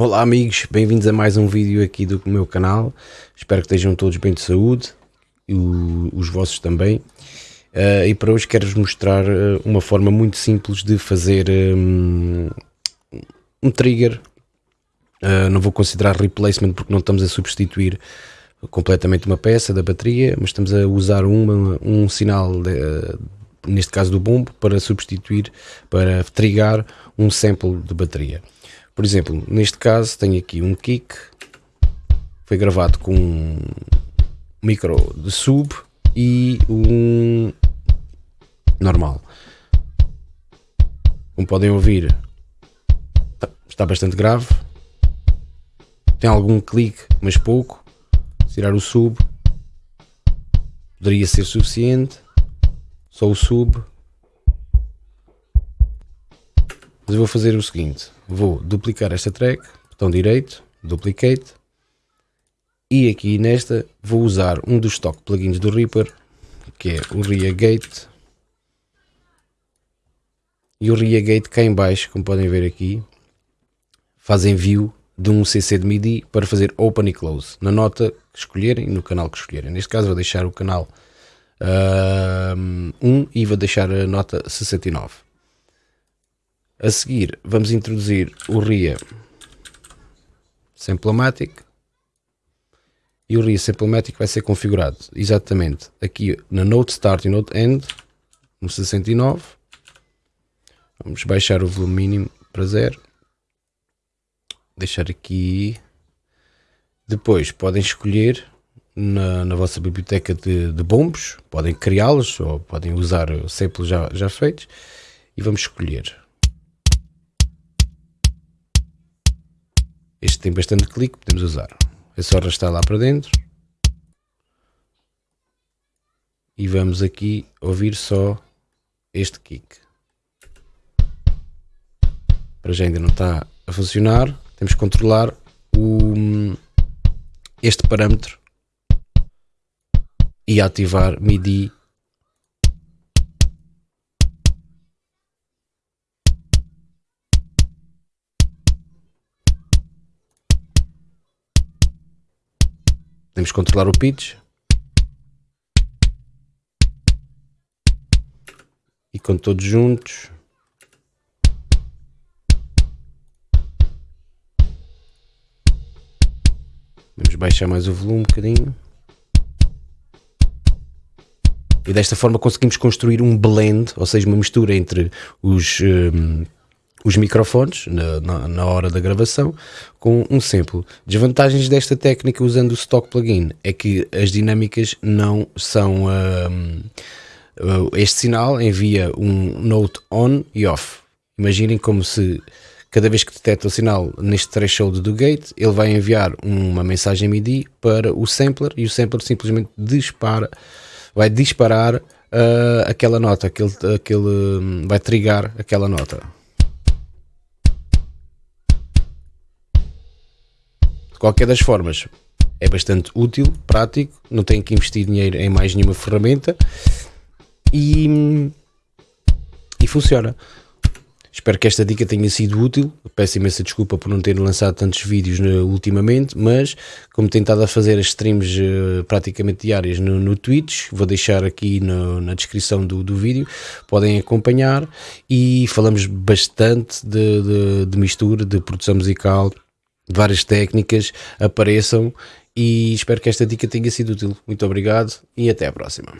Olá amigos, bem-vindos a mais um vídeo aqui do meu canal. Espero que estejam todos bem de saúde, e os vossos também. Uh, e para hoje quero-vos mostrar uh, uma forma muito simples de fazer um, um trigger. Uh, não vou considerar replacement porque não estamos a substituir completamente uma peça da bateria, mas estamos a usar uma, um sinal, de, neste caso do bombo, para substituir, para trigar um sample de bateria. Por exemplo, neste caso tenho aqui um kick, foi gravado com um micro de sub e um normal. Como podem ouvir, está bastante grave. Tem algum clique, mas pouco. Tirar o sub poderia ser suficiente. Só o sub. Mas eu vou fazer o seguinte: vou duplicar esta track, botão direito, duplicate, e aqui nesta vou usar um dos stock plugins do Reaper, que é o Reagate. E o Reagate cá em baixo, como podem ver aqui, faz envio de um CC de MIDI para fazer open e close, na nota que escolherem, no canal que escolherem. Neste caso vou deixar o canal uh, 1 e vou deixar a nota 69. A seguir vamos introduzir o RIA Samplematic e o RIA Samplematic vai ser configurado exatamente aqui na Note Start e Note End no 69 vamos baixar o volume mínimo para zero. Deixar aqui. Depois podem escolher na, na vossa biblioteca de, de bombos. Podem criá-los ou podem usar samples já, já feitos. E vamos escolher Tem bastante clique, podemos usar. É só arrastar lá para dentro. E vamos aqui ouvir só este kick. Para já ainda não está a funcionar. Temos que controlar o, este parâmetro e ativar MIDI Podemos controlar o pitch. E com todos juntos. Vamos baixar mais o volume um bocadinho. E desta forma conseguimos construir um blend, ou seja, uma mistura entre os um, os microfones na, na, hora da gravação com um sample. Desvantagens desta técnica usando o stock plugin é que as dinâmicas não são. Um, este sinal envia um note on e off. Imaginem como se cada vez que detecta o sinal neste threshold do gate, ele vai enviar uma mensagem MIDI para o sampler e o sampler simplesmente dispara, vai disparar uh, aquela nota, aquele, aquele, hum, vai trigar aquela nota. De qualquer das formas, é bastante útil, prático, não tem que investir dinheiro em mais nenhuma ferramenta e, e funciona. Espero que esta dica tenha sido útil. Peço imensa desculpa por não ter lançado tantos vídeos no, ultimamente, mas como tenho a fazer as streams uh, praticamente diárias no, no Twitch, vou deixar aqui no, na descrição do, do vídeo, podem acompanhar e falamos bastante de, de, de mistura, de produção musical várias técnicas apareçam e espero que esta dica tenha sido útil. Muito obrigado e até à próxima.